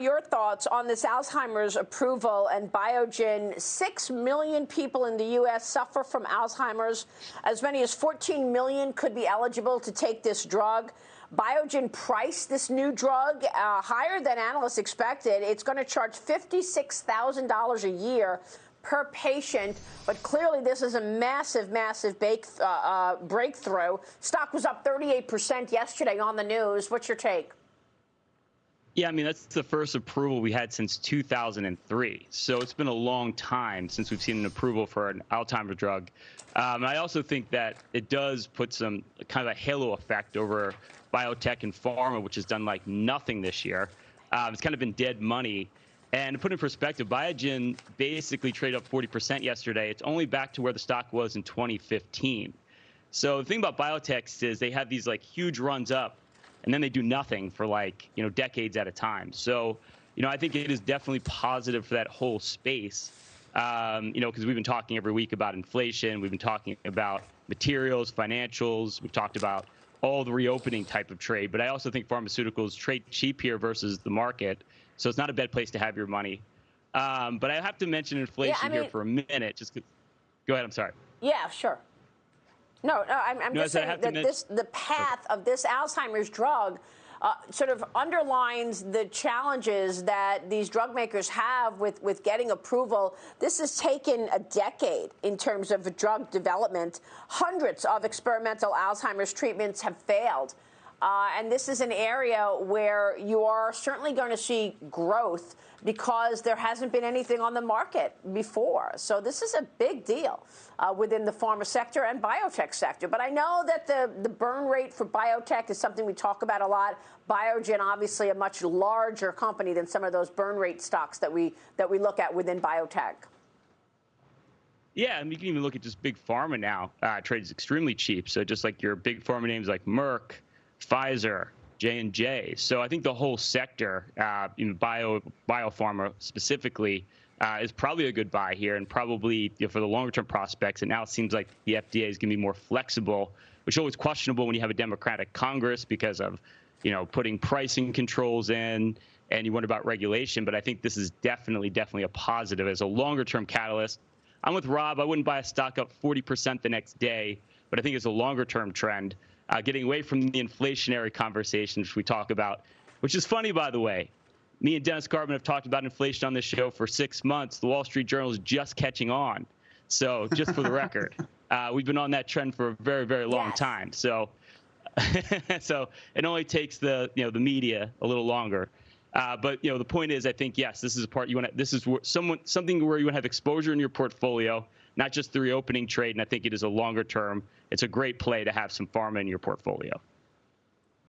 your thoughts on this Alzheimer's approval and Biogen. Six million people in the U.S. suffer from Alzheimer's. As many as 14 million could be eligible to take this drug. Biogen priced this new drug uh, higher than analysts expected. It's going to charge $56,000 a year per patient, but clearly this is a massive, massive bake, uh, uh, breakthrough. Stock was up 38% yesterday on the news. What's your take? Yeah, I mean, that's the first approval we had since 2003. So it's been a long time since we've seen an approval for an Alzheimer's drug. Um, I also think that it does put some kind of a halo effect over biotech and pharma, which has done like nothing this year. Um, it's kind of been dead money. And to put in perspective, Biogen basically traded up 40% yesterday. It's only back to where the stock was in 2015. So the thing about biotechs is they have these like huge runs up and then they do nothing for like you know decades at a time. So you know I think it is definitely positive for that whole space. Um, you know because we've been talking every week about inflation, we've been talking about materials, financials, we've talked about all the reopening type of trade. But I also think pharmaceuticals trade cheap here versus the market, so it's not a bad place to have your money. Um, but I have to mention inflation yeah, I mean, here for a minute. Just go ahead. I'm sorry. Yeah, sure. No, no, I'm, I'm no, just saying that this, the path of this Alzheimer's drug uh, sort of underlines the challenges that these drug makers have with, with getting approval. This has taken a decade in terms of drug development. Hundreds of experimental Alzheimer's treatments have failed. Uh, and this is an area where you are certainly going to see growth because there hasn't been anything on the market before. So this is a big deal uh, within the pharma sector and biotech sector. But I know that the, the burn rate for biotech is something we talk about a lot. Biogen, obviously, a much larger company than some of those burn rate stocks that we that we look at within biotech. Yeah, mean, you can even look at just big pharma now. Uh, trades extremely cheap. So just like your big pharma names like Merck, Pfizer, J and J. So I think the whole sector, uh, in bio biopharma specifically, uh, is probably a good buy here, and probably you know, for the longer term prospects. And now it seems like the FDA is going to be more flexible, which is always questionable when you have a Democratic Congress because of you know putting pricing controls in, and you wonder about regulation. But I think this is definitely, definitely a positive as a longer term catalyst. I'm with Rob. I wouldn't buy a stock up 40% the next day, but I think it's a longer term trend uh, getting away from the inflationary conversation which we talk about, which is funny, by the way. Me and Dennis Gartman have talked about inflation on this show for six months. The Wall Street Journal is just catching on. So, just for the record, uh, we've been on that trend for a very, very long yes. time. So, so it only takes the you know the media a little longer. Uh, but you know the point is, I think yes, this is a part you want. to This is someone something where you want to have exposure in your portfolio not just the reopening trade. And I think it is a longer term. It's a great play to have some pharma in your portfolio.